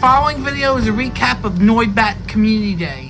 following video is a recap of Noibat Community Day.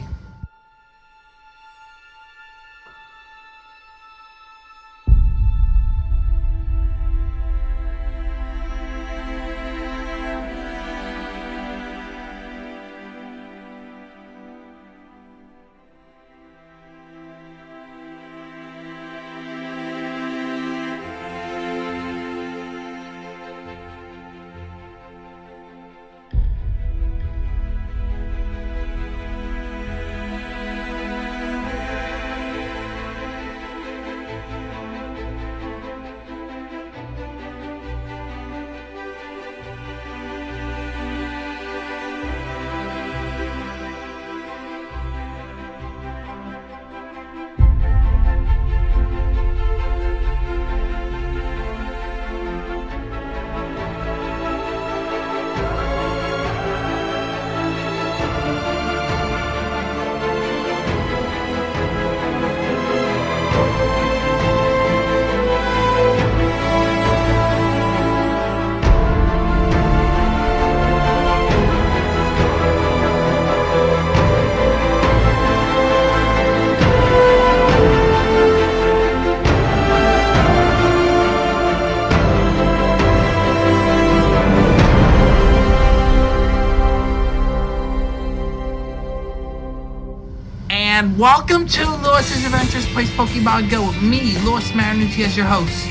And welcome to Lewis's Adventures Plays Pokemon Go with me, Lewis Marinucci, as your host.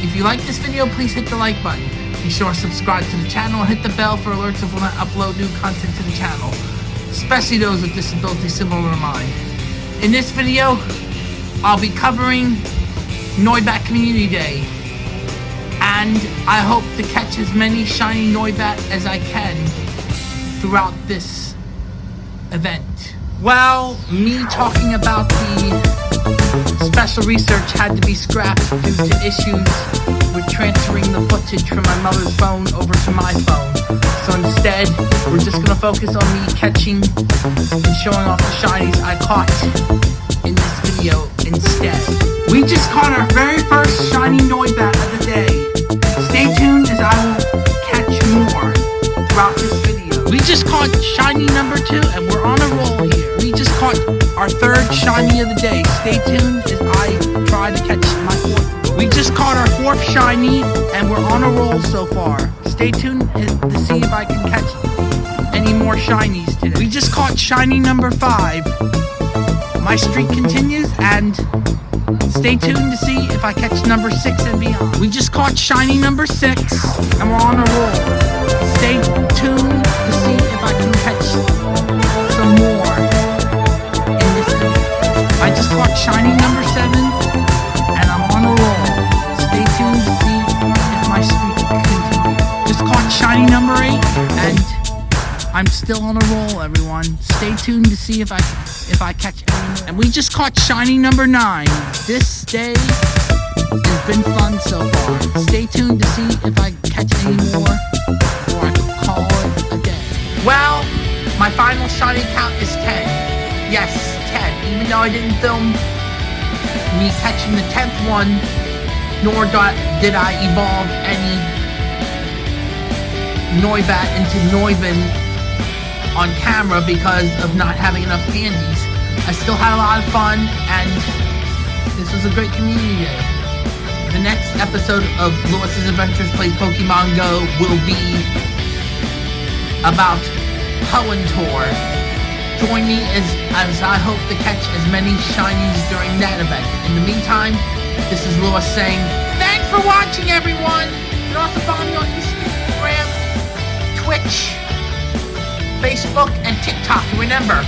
If you like this video, please hit the like button. Be sure to subscribe to the channel and hit the bell for alerts of when I upload new content to the channel, especially those with disabilities similar to mine. In this video, I'll be covering Noibat Community Day, and I hope to catch as many shiny Noibat as I can throughout this event. Well, me talking about the special research had to be scrapped due to issues with transferring the footage from my mother's phone over to my phone. So instead, we're just gonna focus on me catching and showing off the shinies I caught in this video instead. We just caught our very first shiny Noibat of the day. Stay tuned as I will catch more throughout this video. We just caught shiny number two and we're on caught our third shiny of the day. Stay tuned as I try to catch my fourth. We just caught our fourth shiny and we're on a roll so far. Stay tuned to see if I can catch any more shinies today. We just caught shiny number five. My streak continues and stay tuned to see if I catch number six and beyond. We just caught shiny number six and we're on a roll. Stay tuned I'm still on a roll, everyone. Stay tuned to see if I if I catch any. And we just caught shiny number nine. This day has been fun so far. Stay tuned to see if I catch any more or I can call it a day. Well, my final shiny count is 10. Yes, 10. Even though I didn't film me catching the 10th one, nor did I evolve any Noibat into Noivern on camera because of not having enough candies. I still had a lot of fun, and this was a great community day. The next episode of Lewis's Adventures Plays Pokemon Go will be about Hoenn Tour. Join me as, as I hope to catch as many shinies during that event. In the meantime, this is Lewis saying, Thanks for watching, everyone! You can also follow me on Instagram, Twitch, Facebook, and TikTok. Remember,